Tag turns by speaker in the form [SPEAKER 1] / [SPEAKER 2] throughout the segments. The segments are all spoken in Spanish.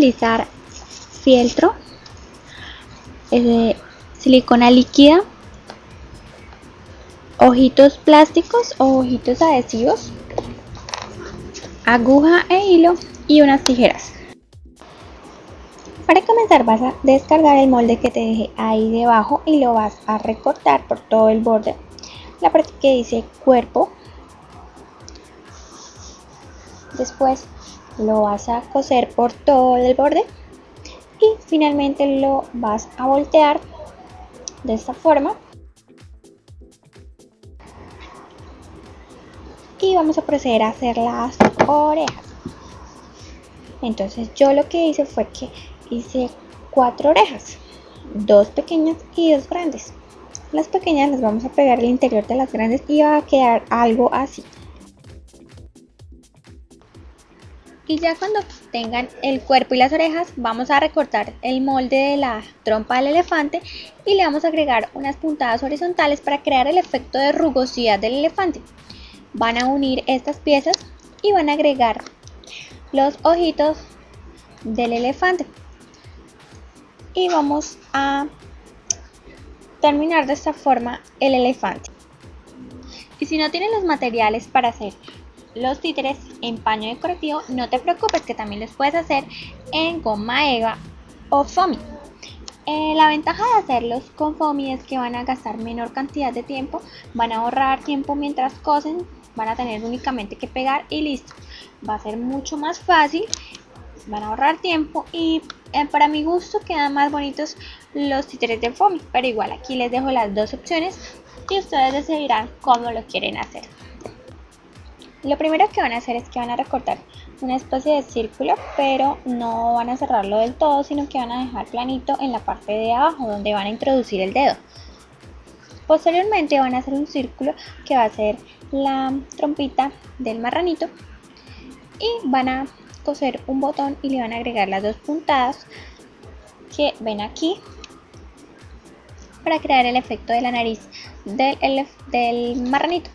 [SPEAKER 1] Utilizar fieltro, silicona líquida, ojitos plásticos o ojitos adhesivos, aguja e hilo y unas tijeras. Para comenzar vas a descargar el molde que te dejé ahí debajo y lo vas a recortar por todo el borde. La parte que dice cuerpo. Después lo vas a coser por todo el borde y finalmente lo vas a voltear de esta forma. Y vamos a proceder a hacer las orejas. Entonces yo lo que hice fue que hice cuatro orejas dos pequeñas y dos grandes. Las pequeñas las vamos a pegar al interior de las grandes y va a quedar algo así y ya cuando tengan el cuerpo y las orejas vamos a recortar el molde de la trompa del elefante y le vamos a agregar unas puntadas horizontales para crear el efecto de rugosidad del elefante. Van a unir estas piezas y van a agregar los ojitos del elefante. Y vamos a terminar de esta forma el elefante. Y si no tienen los materiales para hacer los títeres en paño decorativo, no te preocupes que también los puedes hacer en goma eva o foamy. Eh, la ventaja de hacerlos con foamy es que van a gastar menor cantidad de tiempo, van a ahorrar tiempo mientras cosen, van a tener únicamente que pegar y listo. Va a ser mucho más fácil, van a ahorrar tiempo y eh, para mi gusto quedan más bonitos los títeres de foamy, pero igual aquí les dejo las dos opciones y ustedes decidirán cómo lo quieren hacer. Lo primero que van a hacer es que van a recortar una especie de círculo, pero no van a cerrarlo del todo, sino que van a dejar planito en la parte de abajo donde van a introducir el dedo. Posteriormente van a hacer un círculo que va a ser la trompita del marranito y van a coser un botón y le van a agregar las dos puntadas que ven aquí para crear el efecto de la nariz del, marranito.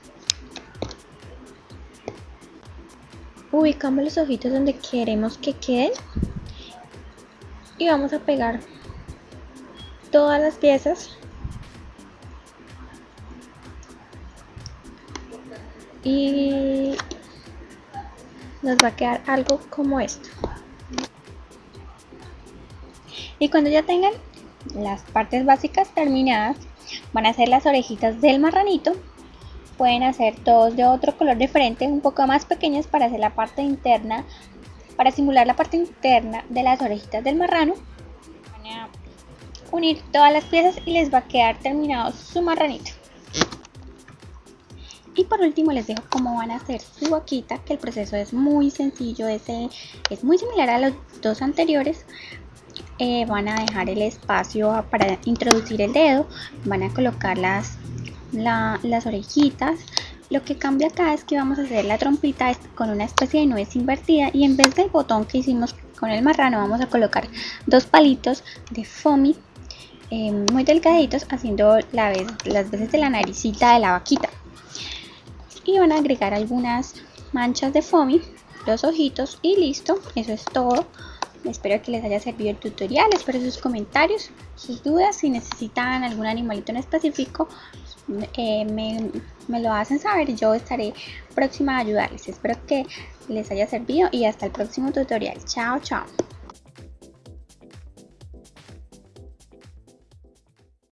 [SPEAKER 1] Ubicamos los ojitos donde queremos que queden y vamos a pegar todas las piezas. Y nos va a quedar algo como esto. Y cuando ya tengan las partes básicas terminadas van a hacer las orejitas del marranito pueden hacer todos de otro color diferente, un poco más pequeños para hacer la parte interna, para simular la parte interna de las orejitas del marrano. Van a unir todas las piezas y les va a quedar terminado su marranito. Y por último les dejo cómo van a hacer su boquita, que el proceso es muy sencillo, es, es muy similar a los dos anteriores. Eh, van a dejar el espacio para introducir el dedo, van a colocar las las orejitas. Lo que cambia acá es que vamos a hacer la trompita con una especie de nuez invertida y en vez del botón que hicimos con el marrano vamos a colocar dos palitos de foamy eh, muy delgaditos haciendo las veces de la naricita de la vaquita. Y van a agregar algunas manchas de foamy, los ojitos y listo, eso es todo. Espero que les haya servido el tutorial, espero sus comentarios, sus dudas, si necesitan algún animalito en específico, eh, me, me lo hacen saber y yo estaré próxima a ayudarles. Espero que les haya servido y hasta el próximo tutorial. Chao, chao.